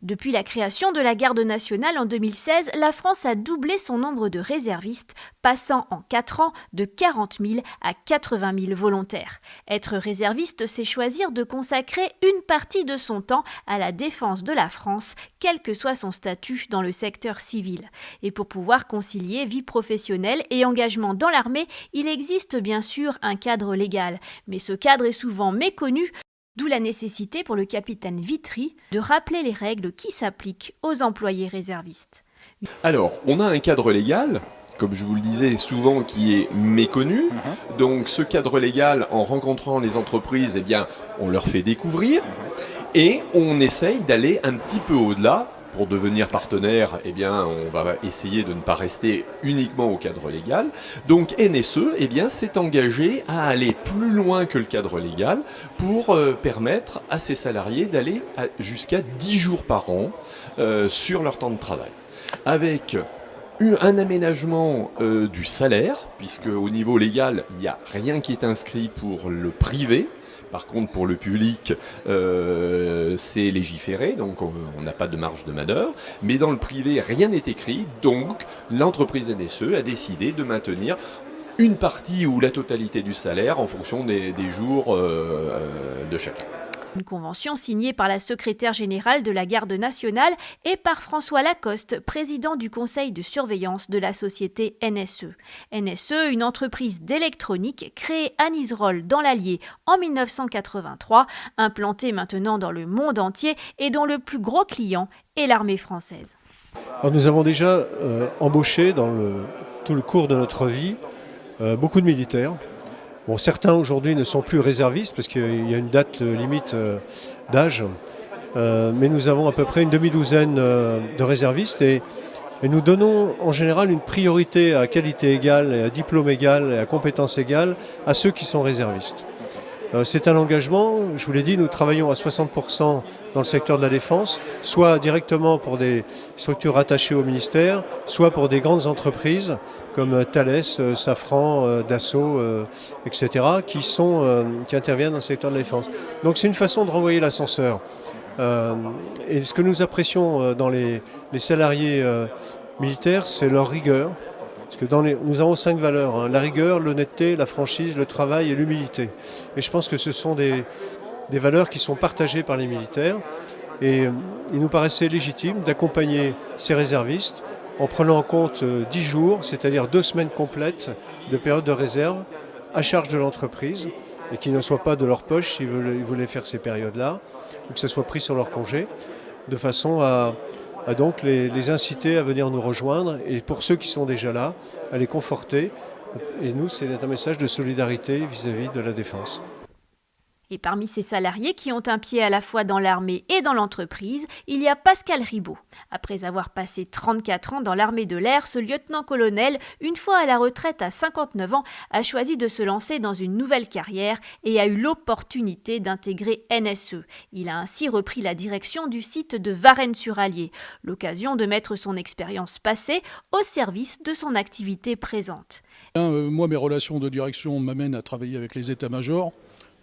Depuis la création de la garde nationale en 2016, la France a doublé son nombre de réservistes, passant en 4 ans de 40 000 à 80 000 volontaires. Être réserviste, c'est choisir de consacrer une partie de son temps à la défense de la France, quel que soit son statut dans le secteur civil. Et pour pouvoir concilier vie professionnelle et engagement dans l'armée, il existe bien sûr un cadre légal. Mais ce cadre est souvent méconnu D'où la nécessité pour le capitaine Vitry de rappeler les règles qui s'appliquent aux employés réservistes. Alors, on a un cadre légal, comme je vous le disais souvent, qui est méconnu. Mhm. Donc ce cadre légal, en rencontrant les entreprises, eh bien, on leur fait découvrir. Et on essaye d'aller un petit peu au-delà pour devenir partenaire, eh on va essayer de ne pas rester uniquement au cadre légal. Donc NSE eh s'est engagé à aller plus loin que le cadre légal pour euh, permettre à ses salariés d'aller jusqu'à 10 jours par an euh, sur leur temps de travail. Avec un aménagement euh, du salaire, puisque au niveau légal, il n'y a rien qui est inscrit pour le privé. Par contre, pour le public, euh, c'est légiféré, donc on n'a pas de marge de manœuvre. Mais dans le privé, rien n'est écrit, donc l'entreprise NSE a décidé de maintenir une partie ou la totalité du salaire en fonction des, jours euh, de chacun. Une convention signée par la secrétaire générale de la Garde nationale et par François Lacoste, président du conseil de surveillance de la société NSE. NSE, une entreprise d'électronique créée à Niserolles dans l'Allier en 1983, implantée maintenant dans le monde entier et dont le plus gros client est l'armée française. nous avons déjà euh, embauché dans tout le cours de notre vie euh, beaucoup de militaires Bon, certains aujourd'hui ne sont plus réservistes parce qu'il y a une date limite euh, d'âge, euh, mais nous avons à peu près une demi-douzaine euh, de réservistes et, nous donnons en général une priorité à qualité égale, à diplôme égal et à compétence égale à ceux qui sont réservistes. Euh, c'est un engagement, je vous l'ai dit, nous travaillons à 60% dans le secteur de la défense, soit directement pour des structures rattachées au ministère, soit pour des grandes entreprises comme Thales, euh, Safran, euh, Dassault, etc., qui, sont, qui interviennent dans le secteur de la défense. Donc c'est une façon de renvoyer l'ascenseur. et ce que nous apprécions dans les, les salariés militaires, c'est leur rigueur, parce que nous avons cinq valeurs, hein. la rigueur, l'honnêteté, la franchise, le travail et l'humilité. Et je pense que ce sont des, valeurs qui sont partagées par les militaires. Et euh, il nous paraissait légitime d'accompagner ces réservistes en prenant en compte 10 euh, jours, c'est-à-dire deux semaines complètes de période de réserve à charge de l'entreprise et qui ne soient pas de leur poche s'ils voulaient faire ces périodes-là, ou que ce soit pris sur leur congé, de façon à, à donc les, inciter à venir nous rejoindre et pour ceux qui sont déjà là, à les conforter. Et nous, c'est un message de solidarité vis à -vis de la défense. Et parmi ces salariés qui ont un pied à la fois dans l'armée et dans l'entreprise, il y a Pascal Ribaud. Après avoir passé 34 ans dans l'armée de l'air, ce lieutenant-colonel, une fois à la retraite à 59 ans, a choisi de se lancer dans une nouvelle carrière et a eu l'opportunité d'intégrer NSE. Il a ainsi repris la direction du site de Varennes-sur-Allier, l'occasion de mettre son expérience passée au service de son activité présente. Euh, moi, mes relations de direction m'amènent à travailler avec les états-majors.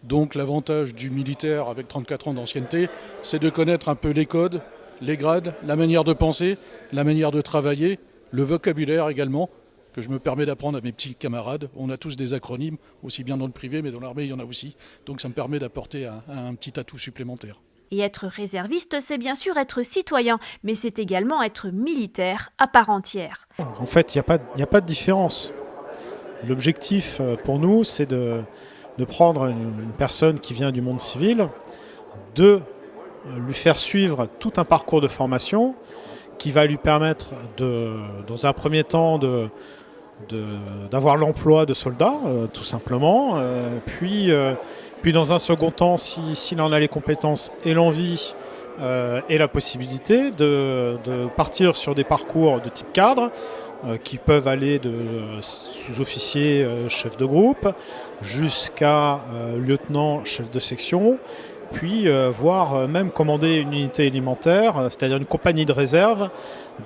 Donc l'avantage du militaire avec 34 ans d'ancienneté, c'est de connaître un peu les codes, les grades, la manière de penser, la manière de travailler, le vocabulaire également, que je me permets d'apprendre à mes petits camarades. On a tous des acronymes, aussi bien dans le privé, mais dans l'armée, il y en a aussi. Donc ça me permet d'apporter un, petit atout supplémentaire. Et être réserviste, c'est bien sûr être citoyen, mais c'est également être militaire à part entière. En fait, il n'y a, a, pas de différence. L'objectif euh, pour nous, c'est de, de prendre une, personne qui vient du monde civil, de lui faire suivre tout un parcours de formation qui va lui permettre, de, dans un premier temps, d'avoir l'emploi de soldat, euh, tout simplement. Euh, puis, euh, puis dans un second temps, s'il en a les compétences et l'envie et la possibilité, de, partir sur des parcours de type cadre, qui peuvent aller de sous-officier, euh, chef de groupe, jusqu'à euh, lieutenant, chef de section. Puis voire même commander une unité alimentaire, c'est-à-dire une compagnie de réserve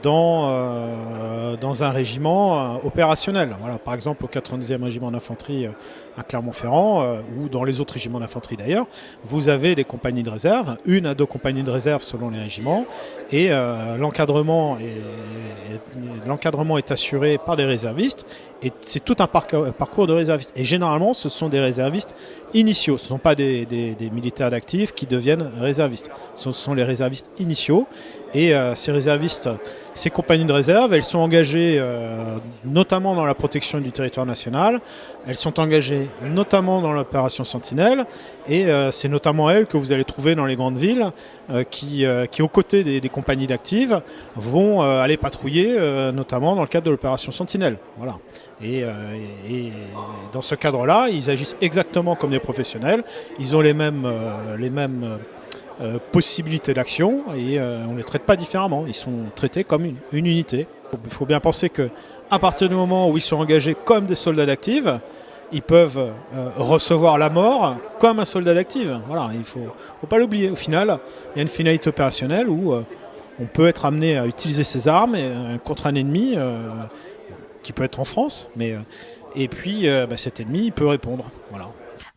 dans, euh, dans un régiment euh, opérationnel. Voilà, par exemple, au 92e régiment d'infanterie euh, à Clermont-Ferrand, ou dans les autres régiments d'infanterie d'ailleurs, vous avez des compagnies de réserve, une à deux compagnies de réserve selon les régiments, et l'encadrement est, l'encadrement est assuré par des réservistes, et c'est tout un parcours de réservistes. Et généralement, ce sont des réservistes initiaux, ce ne sont pas des, des, militaires qui deviennent réservistes, ce sont les réservistes initiaux, et ces réservistes ces compagnies de réserve, elles sont engagées euh, notamment dans la protection du territoire national, elles sont engagées notamment dans l'opération Sentinelle, et euh, c'est notamment elles que vous allez trouver dans les grandes villes euh, qui, qui, aux côtés des, compagnies d'actives, vont aller patrouiller, notamment dans le cadre de l'opération Sentinelle. Voilà. Et, et, dans ce cadre-là, ils agissent exactement comme des professionnels, ils ont les mêmes, les mêmes possibilités d'action et euh, on ne les traite pas différemment. Ils sont traités comme une, unité. Il faut bien penser que à partir du moment où ils sont engagés comme des soldats d'actifs, ils peuvent euh, recevoir la mort comme un soldat d'actif. Voilà, il ne faut, faut, pas l'oublier. Au final, il y a une finalité opérationnelle où on peut être amené à utiliser ses armes contre un ennemi qui peut être en France, mais et puis bah, cet ennemi peut répondre. Voilà.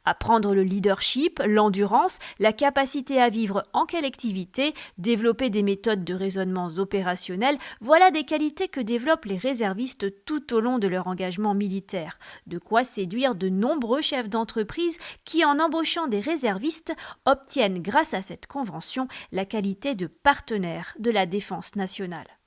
Apprendre le leadership, l'endurance, la capacité à vivre en collectivité, développer des méthodes de raisonnement opérationnels, voilà des qualités que développent les réservistes tout au long de leur engagement militaire. De quoi séduire de nombreux chefs d'entreprise qui, en embauchant des réservistes, obtiennent grâce à cette convention la qualité de partenaire de la défense nationale.